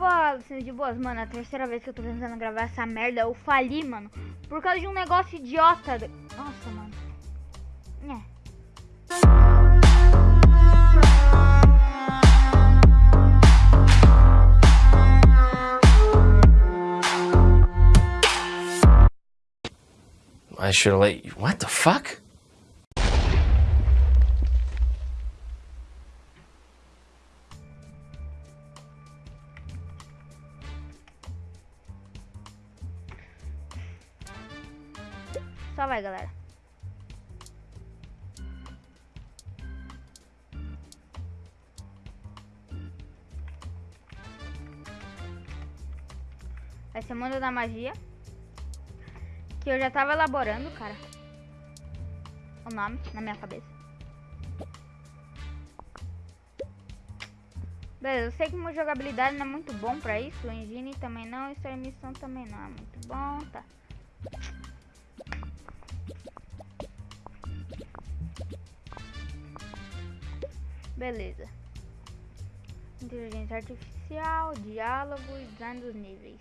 Fala, sendo de boas, mano. A terceira vez que eu tô tentando gravar essa merda, eu fali, mano. Por causa de um negócio idiota. Nossa, mano. É. I should have let you. What the fuck? Só vai, galera. Vai ser Mundo da Magia. Que eu já tava elaborando, cara. O nome na minha cabeça. Beleza, eu sei que uma jogabilidade não é muito bom pra isso. O engine também não. E a missão também não é muito bom, tá. Beleza. Inteligência artificial, diálogo e design dos níveis.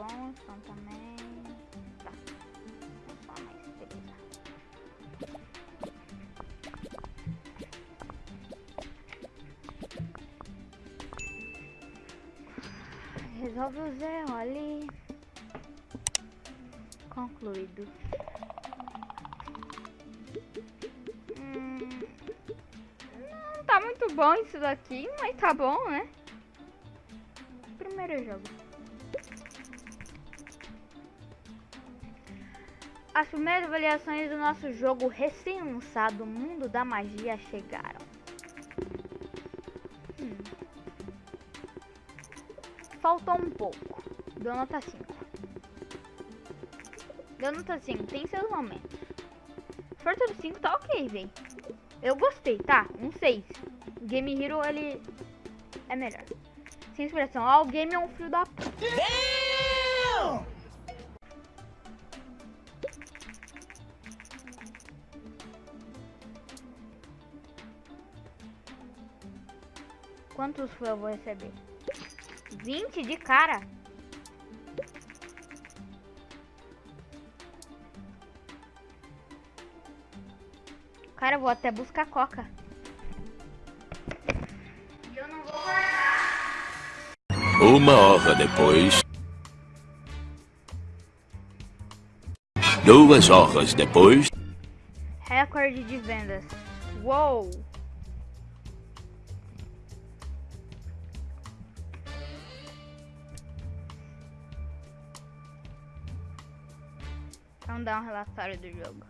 Bom, som também. Tá. Só mais, beleza. Resolve o zero ali. Concluído. Hum, não tá muito bom isso daqui, mas tá bom, né? Primeiro jogo. As primeiras avaliações do nosso jogo recém-lançado Mundo da Magia chegaram. Hum. Faltou um pouco. Deu nota 5. Deu nota 5, tem seus momentos. Força do 5 tá ok, velho. Eu gostei, tá? Um 6. Game Hero, ele é melhor. Sem expressão. Ah, o game é um fio da... p- Quantos eu vou receber? 20 de cara? Cara, eu vou até buscar coca. Eu não vou Uma hora depois. Duas horas depois. Recorde de vendas. Uou! Vamos dar um relatório do jogo.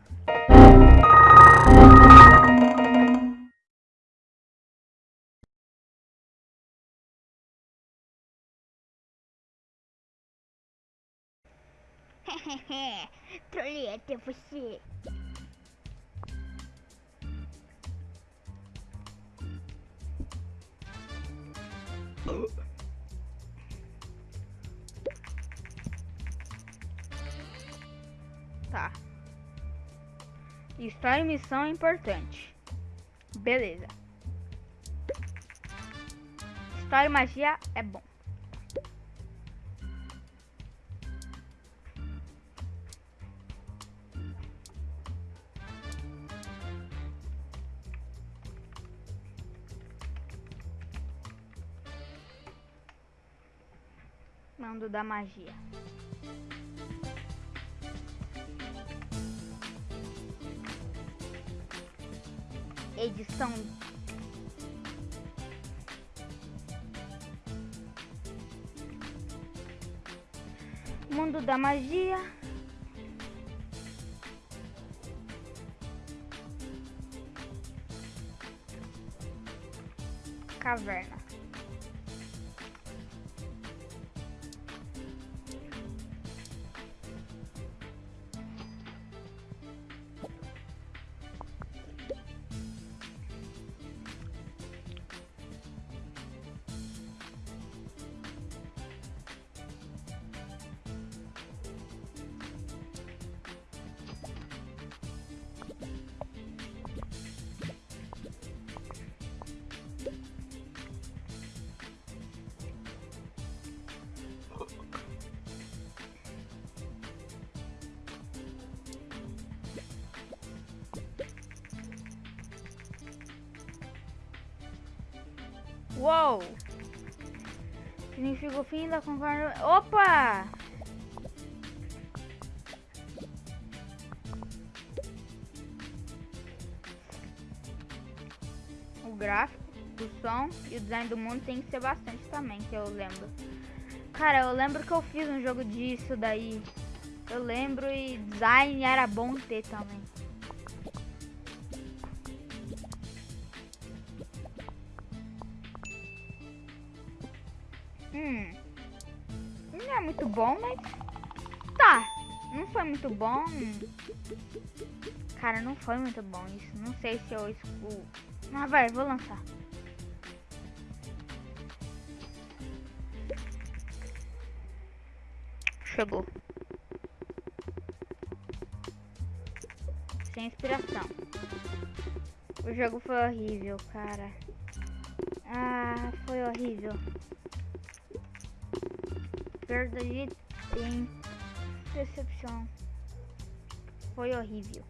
Trolei até você. Tá. História e missão é importante. Beleza. História e magia é bom. Mundo da magia. Edição. Mundo da magia. Caverna. Uou! Significa o fim da concorda. Opa! O gráfico, o som e o design do mundo tem que ser bastante também, que eu lembro. Cara, eu lembro que eu fiz um jogo disso daí. Eu lembro e design era bom ter também. Hum. Não é muito bom, mas. Tá. Não foi muito bom. Cara, não foi muito bom isso. Não sei se eu excluo. Ah, vai, vou lançar. Chegou. Sem inspiração. O jogo foi horrível, cara. Ah, foi horrível. Perda de tempo. Decepção. Foi horrível.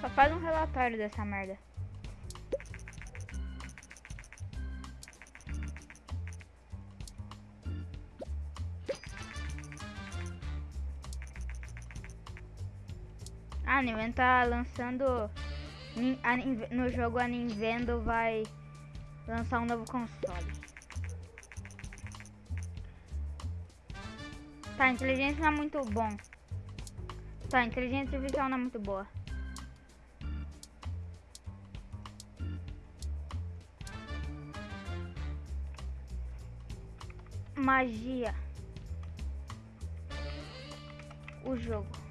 Só faz um relatório dessa merda. A Nintendo tá lançando. A No jogo a Nintendo vai lançar um novo console. Tá, inteligência não é muito bom. Tá, inteligência artificial não é muito boa. Magia. O jogo.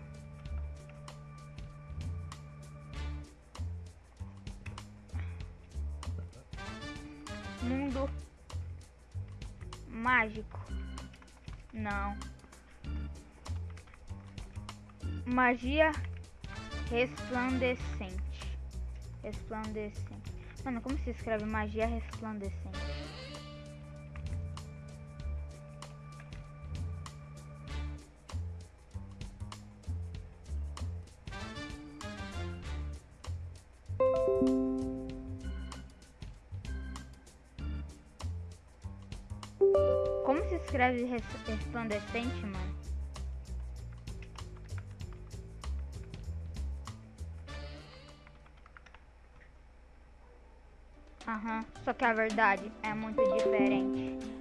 Mágico. Não. Magia resplandecente. Resplandecente. Mano, como se escreve magia resplandecente? Escreve res- resplandecente, mano? Aham, só que a verdade é muito diferente.